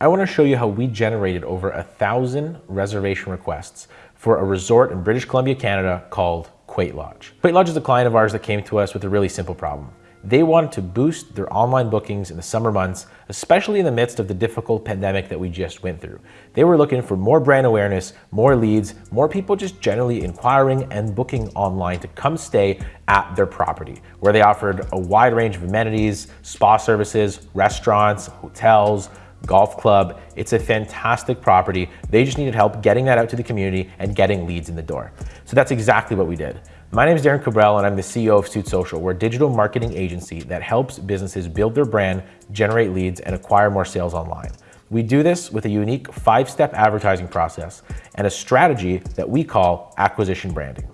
I want to show you how we generated over a thousand reservation requests for a resort in British Columbia, Canada called Quaaout Lodge. Quaaout Lodge is a client of ours that came to us with a really simple problem. They wanted to boost their online bookings in the summer months, especially in the midst of the difficult pandemic that we just went through. They were looking for more brand awareness, more leads, more people just generally inquiring and booking online to come stay at their property, where they offered a wide range of amenities, spa services, restaurants, hotels, golf club. It's a fantastic property. They just needed help getting that out to the community and getting leads in the door. So that's exactly what we did. My name is Darren Cabral and I'm the CEO of Suit Social. We're a digital marketing agency that helps businesses build their brand, generate leads, and acquire more sales online. We do this with a unique five-step advertising process and a strategy that we call acquisition branding.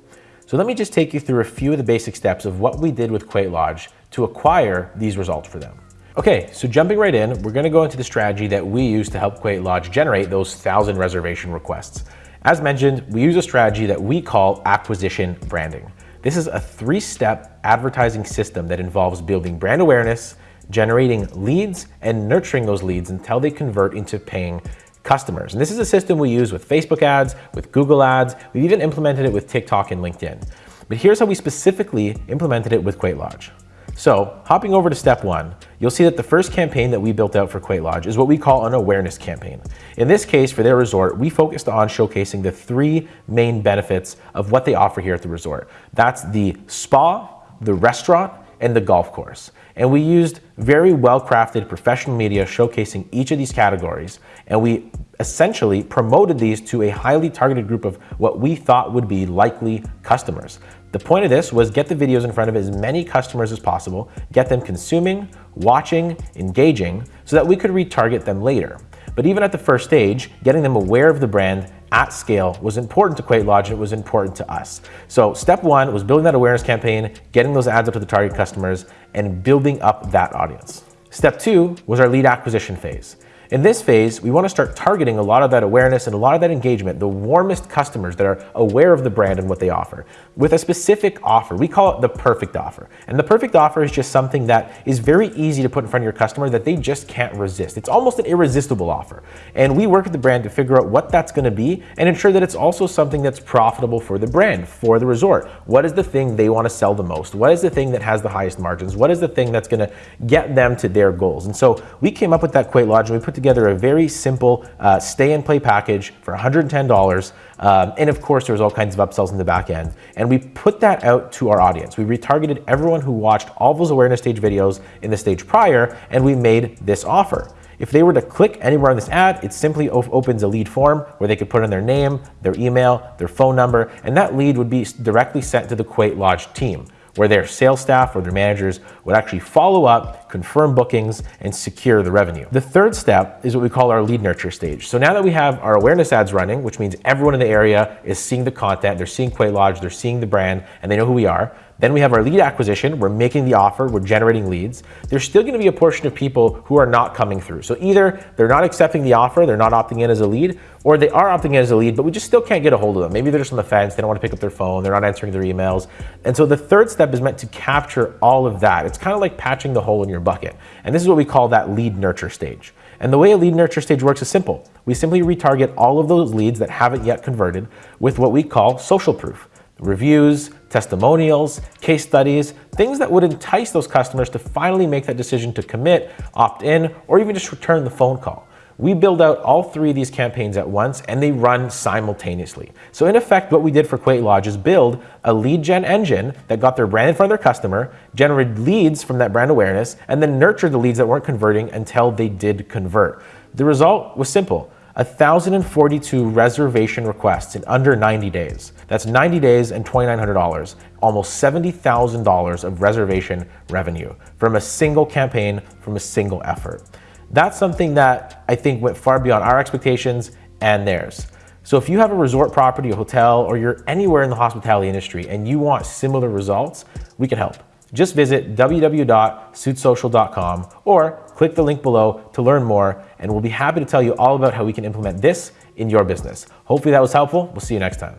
So let me just take you through a few of the basic steps of what we did with Quaaout Lodge to acquire these results for them. Okay, so jumping right in, we're gonna go into the strategy that we use to help Quaaout Lodge generate those thousand reservation requests. As mentioned, we use a strategy that we call acquisition branding. This is a three-step advertising system that involves building brand awareness, generating leads, and nurturing those leads until they convert into paying customers. And this is a system we use with Facebook ads, with Google ads. We've even implemented it with TikTok and LinkedIn. But here's how we specifically implemented it with Quaaout Lodge. So hopping over to step one, you'll see that the first campaign that we built out for Quaaout Lodge is what we call an awareness campaign. In this case, for their resort, we focused on showcasing the three main benefits of what they offer here at the resort. That's the spa, the restaurant, and the golf course. And we used very well-crafted professional media showcasing each of these categories. And we essentially promoted these to a highly targeted group of what we thought would be likely customers. The point of this was get the videos in front of as many customers as possible, get them consuming, watching, engaging, so that we could retarget them later. But even at the first stage, getting them aware of the brand at scale was important to Quaaout Lodge and it was important to us. So step one was building that awareness campaign, getting those ads up to the target customers, and building up that audience. Step two was our lead acquisition phase. In this phase, we want to start targeting a lot of that awareness and a lot of that engagement, the warmest customers that are aware of the brand and what they offer, with a specific offer. We call it the perfect offer. And the perfect offer is just something that is very easy to put in front of your customer that they just can't resist. It's almost an irresistible offer. And we work with the brand to figure out what that's going to be and ensure that it's also something that's profitable for the brand, for the resort. What is the thing they want to sell the most? What is the thing that has the highest margins? What is the thing that's going to get them to their goals? And so we came up with that Quaaout Lodge and we put put together a very simple uh, stay and play package for $110. Um, and of course, there's all kinds of upsells in the back end. And we put that out to our audience. We retargeted everyone who watched all those awareness stage videos in the stage prior, and we made this offer. If they were to click anywhere on this ad, it simply opens a lead form where they could put in their name, their email, their phone number, and that lead would be directly sent to the Quaaout Lodge team where their sales staff or their managers would actually follow up, confirm bookings, and secure the revenue. The third step is what we call our lead nurture stage. So now that we have our awareness ads running, which means everyone in the area is seeing the content, they're seeing Quaaout Lodge, they're seeing the brand, and they know who we are, then we have our lead acquisition. We're making the offer. We're generating leads. There's still going to be a portion of people who are not coming through. So either they're not accepting the offer, they're not opting in as a lead, or they are opting in as a lead, but we just still can't get a hold of them. Maybe they're just on the fence. They don't want to pick up their phone. They're not answering their emails. And so the third step is meant to capture all of that. It's kind of like patching the hole in your bucket. And this is what we call that lead nurture stage. And the way a lead nurture stage works is simple. We simply retarget all of those leads that haven't yet converted with what we call social proof reviews, testimonials, case studies, things that would entice those customers to finally make that decision to commit, opt in, or even just return the phone call. We build out all three of these campaigns at once and they run simultaneously. So in effect, what we did for Quaaout Lodge is build a lead gen engine that got their brand in front of their customer, generated leads from that brand awareness, and then nurtured the leads that weren't converting until they did convert. The result was simple. 1,042 reservation requests in under 90 days. That's 90 days and $2,900, almost $70,000 of reservation revenue from a single campaign, from a single effort. That's something that I think went far beyond our expectations and theirs. So if you have a resort property, a hotel, or you're anywhere in the hospitality industry and you want similar results, we can help. Just visit www.suitsocial.com or click the link below to learn more, and we'll be happy to tell you all about how we can implement this in your business. Hopefully that was helpful. We'll see you next time.